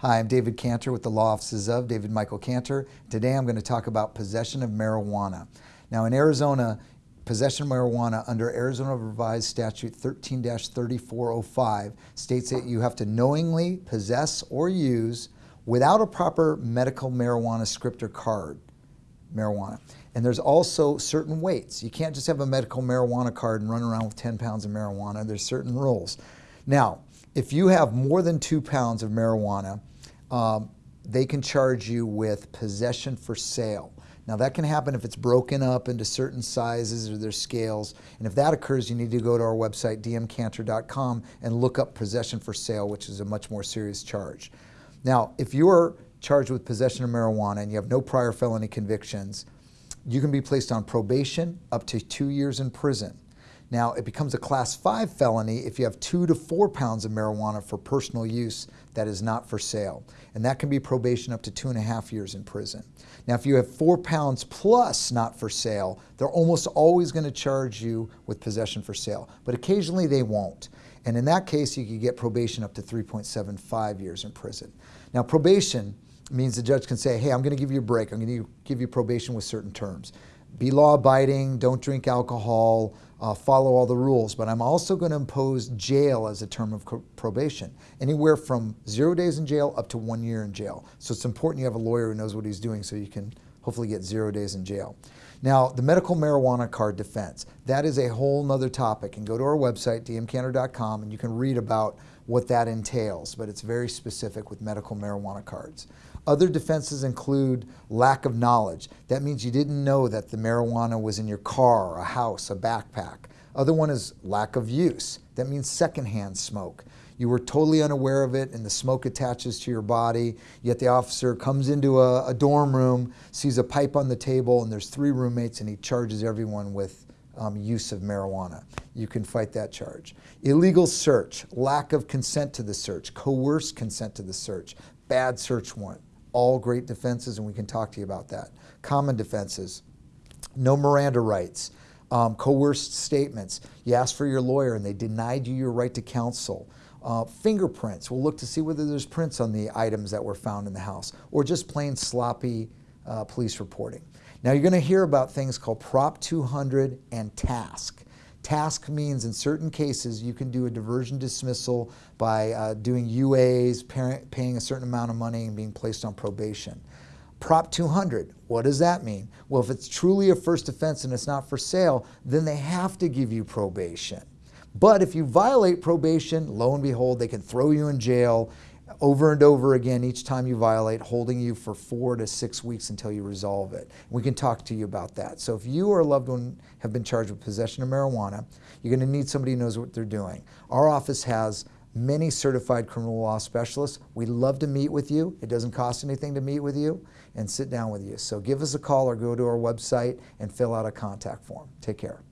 Hi, I'm David Cantor with the Law Offices of David Michael Cantor. Today I'm going to talk about possession of marijuana. Now in Arizona, possession of marijuana under Arizona Revised Statute 13-3405 states that you have to knowingly possess or use without a proper medical marijuana script or card marijuana. And there's also certain weights. You can't just have a medical marijuana card and run around with 10 pounds of marijuana. There's certain rules. Now, if you have more than two pounds of marijuana, um, they can charge you with possession for sale. Now that can happen if it's broken up into certain sizes or there's scales. And if that occurs, you need to go to our website, dmcantor.com, and look up possession for sale, which is a much more serious charge. Now, if you're charged with possession of marijuana and you have no prior felony convictions, you can be placed on probation up to two years in prison. Now, it becomes a class five felony if you have two to four pounds of marijuana for personal use that is not for sale. And that can be probation up to two and a half years in prison. Now, if you have four pounds plus not for sale, they're almost always going to charge you with possession for sale, but occasionally they won't. And in that case, you could get probation up to 3.75 years in prison. Now, probation means the judge can say, hey, I'm going to give you a break. I'm going to give you probation with certain terms be law abiding, don't drink alcohol, uh, follow all the rules, but I'm also going to impose jail as a term of probation, anywhere from zero days in jail up to one year in jail. So it's important you have a lawyer who knows what he's doing so you can hopefully get zero days in jail. Now, the medical marijuana card defense, that is a whole nother topic. And go to our website, dmcantor.com, and you can read about what that entails, but it's very specific with medical marijuana cards. Other defenses include lack of knowledge. That means you didn't know that the marijuana was in your car, a house, a backpack. Other one is lack of use. That means secondhand smoke. You were totally unaware of it and the smoke attaches to your body, yet the officer comes into a, a dorm room, sees a pipe on the table, and there's three roommates, and he charges everyone with um, use of marijuana. You can fight that charge. Illegal search, lack of consent to the search, coerced consent to the search, bad search warrant. All great defenses, and we can talk to you about that. Common defenses, no Miranda rights, um, coerced statements. You asked for your lawyer and they denied you your right to counsel. Uh, fingerprints, we'll look to see whether there's prints on the items that were found in the house, or just plain sloppy uh, police reporting. Now you're going to hear about things called Prop 200 and TASC. TASC means in certain cases you can do a diversion dismissal by uh, doing UAs, parent, paying a certain amount of money and being placed on probation. Prop 200, what does that mean? Well, if it's truly a first offense and it's not for sale, then they have to give you probation. But if you violate probation, lo and behold, they can throw you in jail over and over again each time you violate, holding you for four to six weeks until you resolve it. We can talk to you about that. So if you or a loved one have been charged with possession of marijuana, you're going to need somebody who knows what they're doing. Our office has many certified criminal law specialists. We'd love to meet with you. It doesn't cost anything to meet with you and sit down with you. So give us a call or go to our website and fill out a contact form. Take care.